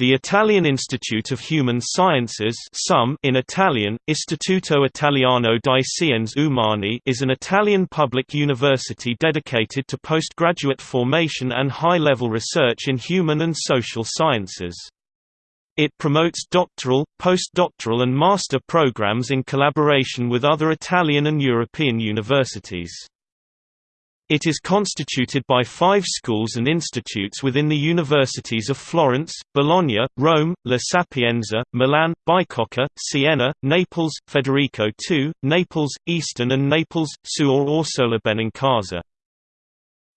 The Italian Institute of Human Sciences in Italian, Istituto Italiano di Scienze Umane is an Italian public university dedicated to postgraduate formation and high-level research in human and social sciences. It promotes doctoral, postdoctoral and master programs in collaboration with other Italian and European universities. It is constituted by five schools and institutes within the universities of Florence, Bologna, Rome, La Sapienza, Milan, Bicocca, Siena, Naples, Federico II, Naples, Eastern and Naples, Suor Orsola Benincasa.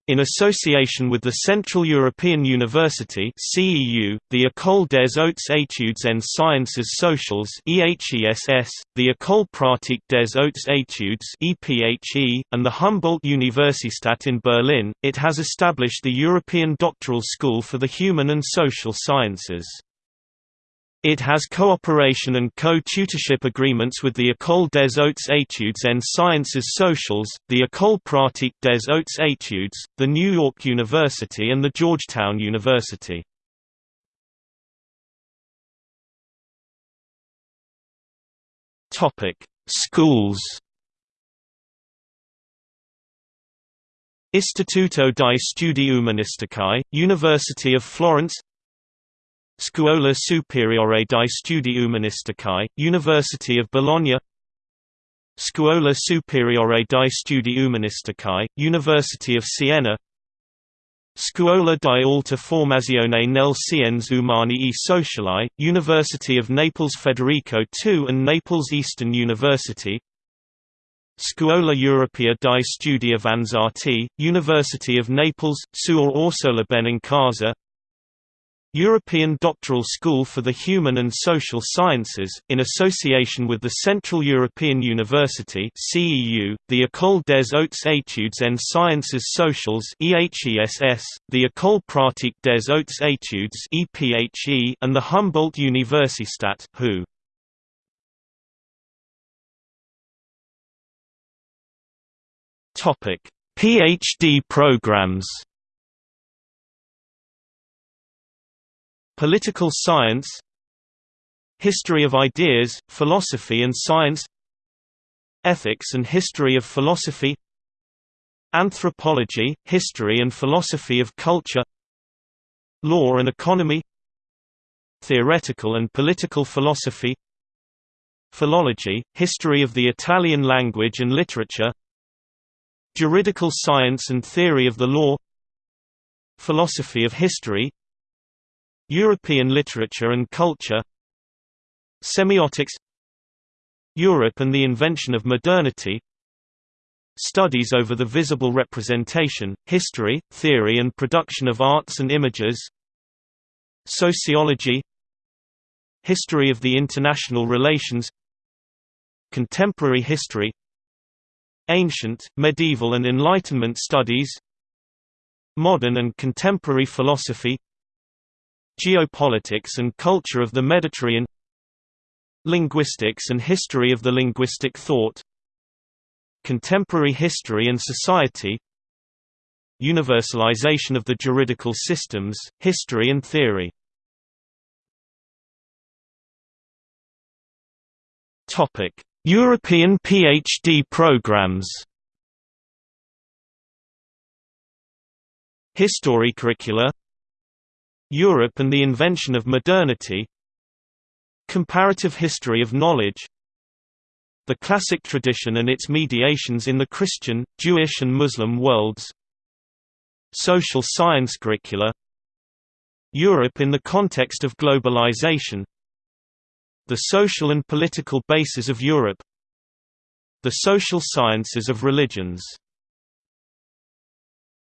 In association with the Central European University (CEU), the École des Hautes Études en Sciences Sociales (EHESS), the École Pratique des Hautes Études (EPHE), and the Humboldt Universität in Berlin, it has established the European Doctoral School for the Human and Social Sciences. It has cooperation and co-tutorship agreements with the École des Hautes Études en Sciences Sociales, the École Pratique des Hautes Études, the New York University and the Georgetown University. Schools Istituto di Studi Umanistici, University of Florence Scuola Superiore di Studi Umanistici, University of Bologna. Scuola Superiore di Studi Umanistici, University of Siena. Scuola di Alta Formazione nelle Scienze Umane e Sociali, University of Naples Federico II and Naples Eastern University. Scuola Europea di Studi Avanzati, University of Naples, Suor Orsola Benincasa European Doctoral School for the Human and Social Sciences, in association with the Central European University (CEU), the École des Hautes Études en Sciences Sociales (EHESS), the École Pratique des Hautes Études (EPHE), and the Humboldt Universität (HU). PhD programs. Political science History of ideas, philosophy and science Ethics and history of philosophy Anthropology, history and philosophy of culture Law and economy Theoretical and political philosophy Philology, history of the Italian language and literature Juridical science and theory of the law Philosophy of history European literature and culture Semiotics Europe and the invention of modernity Studies over the visible representation, history, theory and production of arts and images Sociology History of the international relations Contemporary history Ancient, medieval and Enlightenment studies Modern and contemporary philosophy Geopolitics and culture of the Mediterranean Linguistics and history of the linguistic thought Contemporary history and society Universalization of the juridical systems, history and theory. European PhD programs. History curricula Europe and the invention of modernity. Comparative history of knowledge. The classic tradition and its mediations in the Christian, Jewish and Muslim worlds. Social science curricula. Europe in the context of globalization. The social and political Bases of Europe. The social sciences of religions